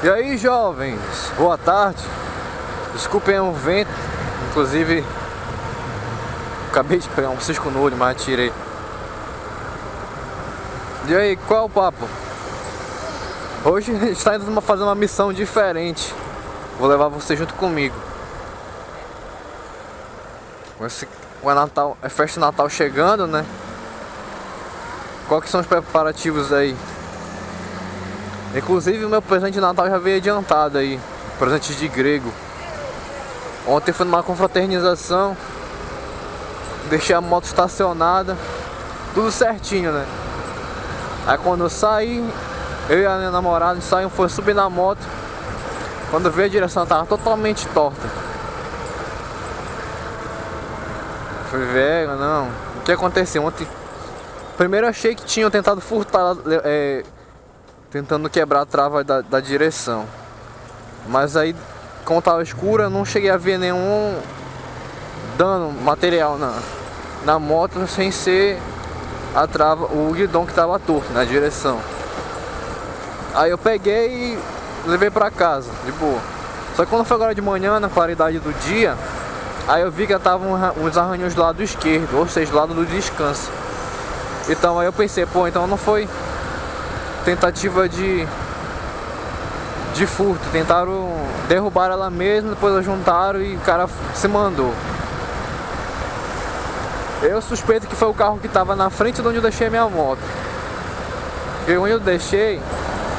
E aí jovens, boa tarde Desculpem o vento Inclusive Acabei de pegar um cisco no olho, mas tirei E aí, qual é o papo? Hoje a gente está indo fazer uma missão diferente Vou levar você junto comigo Esse, o Natal, é festa de Natal chegando, né? Qual que são os preparativos aí? Inclusive o meu presente de Natal já veio adiantado aí. Presente de grego. Ontem fui numa confraternização. Deixei a moto estacionada. Tudo certinho, né? Aí quando eu saí, eu e a minha namorada saímos, foi subir na moto. Quando veio a direção tava totalmente torta. Fui velho, não. O que aconteceu? Ontem. Primeiro achei que tinham tentado furtar. É, tentando quebrar a trava da, da direção. Mas aí, como estava escura, não cheguei a ver nenhum dano material na, na moto sem ser a trava, o guidão que estava torto na direção. Aí eu peguei e levei para casa, de boa. Só que quando foi agora de manhã, na claridade do dia, aí eu vi que estavam uns arranhões do lado esquerdo, ou seja, do lado do descanso. Então aí eu pensei, pô, então não foi tentativa de de furto, tentaram derrubar ela mesmo, depois juntaram e o cara se mandou. Eu suspeito que foi o carro que estava na frente de onde eu deixei a minha moto. Porque onde eu deixei,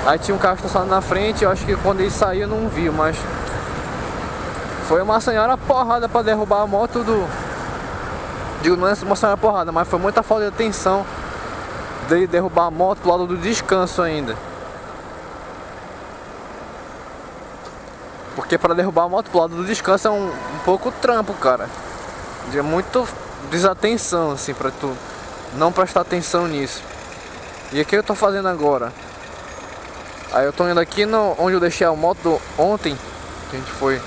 aí tinha um carro estacionado na frente, eu acho que quando ele saiu eu não vi, mas foi uma senhora porrada para derrubar a moto do. Digo, não é uma senhora porrada, mas foi muita falta de atenção de derrubar a moto pro lado do descanso ainda. Porque para derrubar a moto pro lado do descanso é um, um pouco trampo, cara. É muito desatenção, assim, pra tu não prestar atenção nisso. E o que eu tô fazendo agora? Aí eu tô indo aqui no, onde eu deixei a moto ontem, que a gente foi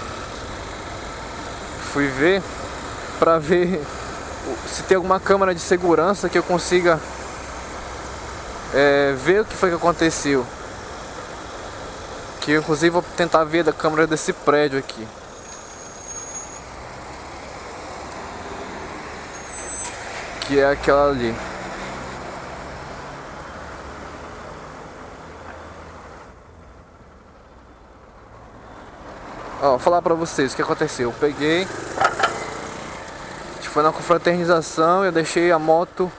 fui ver pra ver se tem alguma câmera de segurança que eu consiga é, ver o que foi que aconteceu. Que eu, inclusive vou tentar ver da câmera desse prédio aqui. Que é aquela ali. Ó, vou falar pra vocês o que aconteceu. Eu peguei. A gente foi na confraternização, eu deixei a moto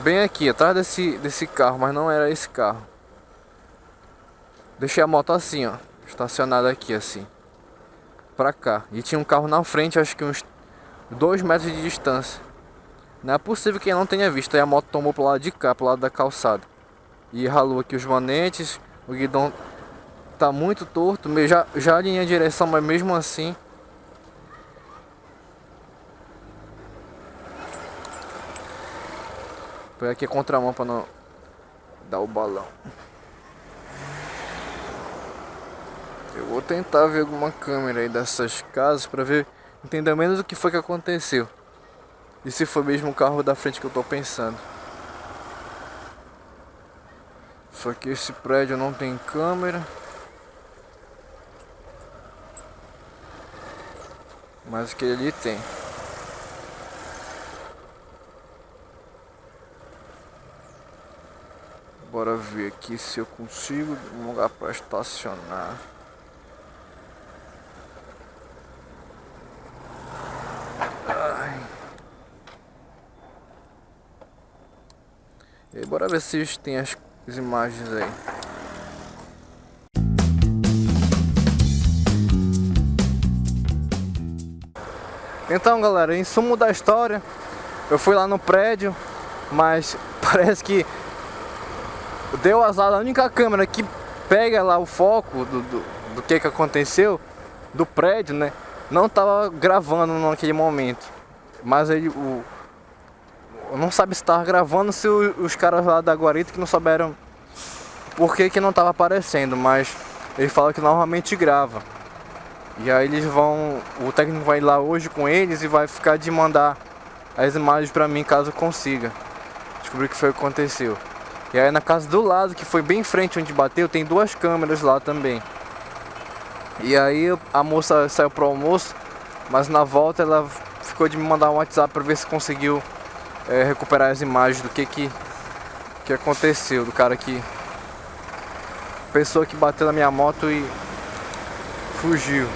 bem aqui, atrás desse, desse carro, mas não era esse carro. Deixei a moto assim, ó, estacionada aqui assim, pra cá. E tinha um carro na frente, acho que uns 2 metros de distância. Não é possível que não tenha visto. Aí a moto tomou pro lado de cá, pro lado da calçada. E ralou aqui os manetes, o guidão tá muito torto, já, já alinhei a direção, mas mesmo assim Põe aqui a contramão para não dar o balão. Eu vou tentar ver alguma câmera aí dessas casas para ver, entender menos o que foi que aconteceu. E se foi mesmo o carro da frente que eu tô pensando. Só que esse prédio não tem câmera. Mas aquele ali tem. Bora ver aqui se eu consigo um lugar para estacionar. Ai. E aí, bora ver se tem as, as imagens aí. Então galera, em sumo da história, eu fui lá no prédio, mas parece que deu azar, a única câmera que pega lá o foco do, do, do que que aconteceu, do prédio, né? Não tava gravando naquele momento. Mas aí o. Não sabe se tava gravando se o, os caras lá da guarita que não souberam por que, que não tava aparecendo, mas eles falam que normalmente grava. E aí eles vão. O técnico vai lá hoje com eles e vai ficar de mandar as imagens pra mim caso consiga. Descobrir o que foi que aconteceu. E aí na casa do lado, que foi bem em frente onde bateu, tem duas câmeras lá também. E aí a moça saiu pro almoço, mas na volta ela ficou de me mandar um WhatsApp para ver se conseguiu é, recuperar as imagens do que que, que aconteceu, do cara que... Pessoa que bateu na minha moto e fugiu.